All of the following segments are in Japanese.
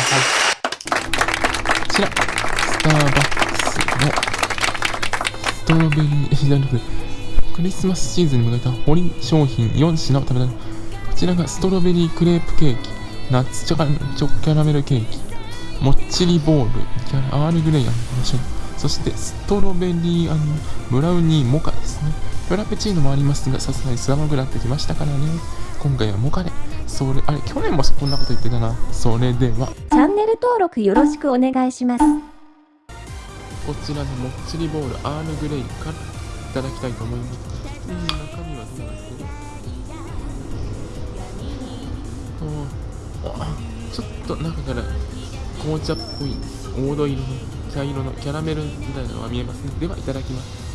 さい。こちらスターバックスのストロベリーじゃなくクリスマスシーズンに向けたホリ商品4品を食べられるこちらがストロベリークレープケーキナッツチョカチョキャラメルケーキもっちりボールキャラアールグレイそしてストロベリーブラウニーモカですね。フラペチーノもありますがさすがに寒くなってきましたからね。今回はモカでそれあれ去年もこんなこと言ってたな。それでは。チャンネル登録よろしくお願いします。こちらのもっちりボールアールグレイからいただきたいと思います。うん中身はどうなんですかちょっと中から紅茶っぽい黄土色の茶色のキャラメルみたいなのが見えますね。ではいただきます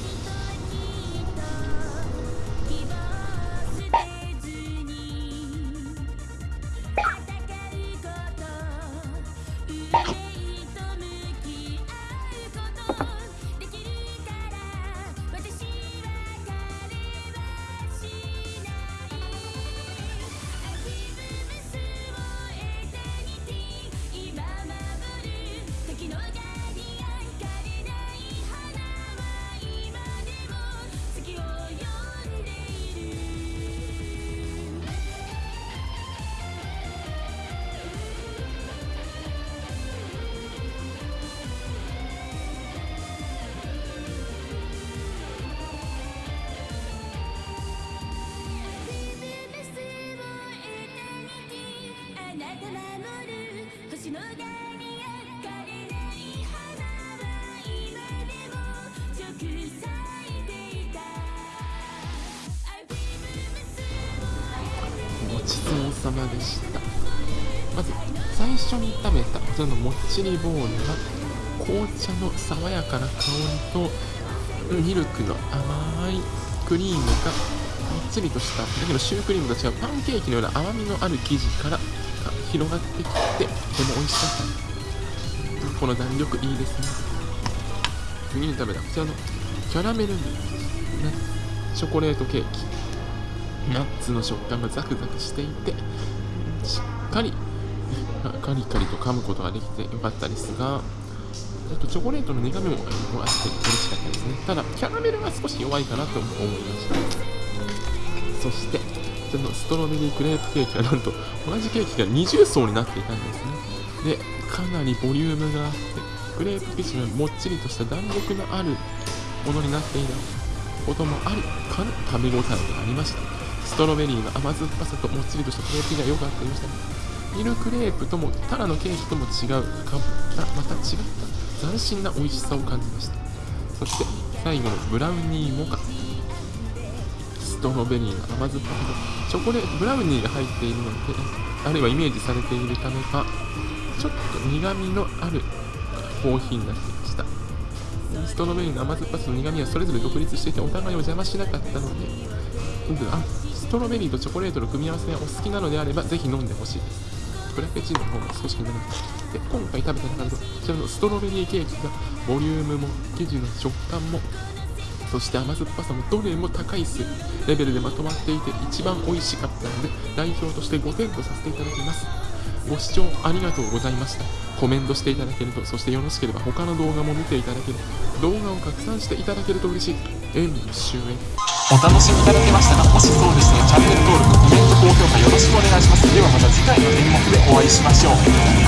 ちそうさまでした。まず最初に食べたこちらのもっちりボールは紅茶の爽やかな香りとミルクの甘いクリームがもっちりとしただけどシュークリームと違うパンケーキのような甘みのある生地から広がってきてとても美味しかった。この弾力いいですね。次に食べた。こちらのキャラメルチョコレートケーキ。ナッツの食感がザクザクしていてしっかりカリカリと噛むことができてよかったですがあとチョコレートの苦みもあって嬉しかったですね。ただキャラメルが少し弱いかなと思いました。そしてそのストロベリークレープケーキはなんと同じケーキが20層になっていたんですね。でかなりボリュームがあってクレープ生地がもっちりとした弾力のあるものになっていたこともありかな食べ応えがありました。ストロベリーの甘酸っぱさともっちりとしたクレープが良かったりましたミルクレープともタラのケーキとも違うかまた違った斬新な美味しさを感じました。そして最後のブラウニーモカ。ストロベリーの甘酸っぱさとチョコレートブラウニーが入っているのであるいはイメージされているためかちょっと苦みのあるコーヒーになっていました。ストロベリーの甘酸っぱさと苦みはそれぞれ独立していてお互いを邪魔しなかったのであトロベリーとチョコレートの組み合わせがお好きなのであればぜひ飲んでほしいです。フラペチーノの方も少し気になりますで今回食べた中でこちらのストロベリーケーキがボリュームも生地の食感もそして甘酸っぱさもどれも高いレベルでまとまっていて一番美味しかったので代表として5点とさせていただきます。ご視聴ありがとうございました。コメントしていただけるとそしてよろしければ他の動画も見ていただける。動画を拡散していただけると嬉しい。演武終演お楽しみいただけましたかもしそうでしたらチャンネル登録コメント高評価よろしくお願いします。ではまた次回の演目でお会いしましょう。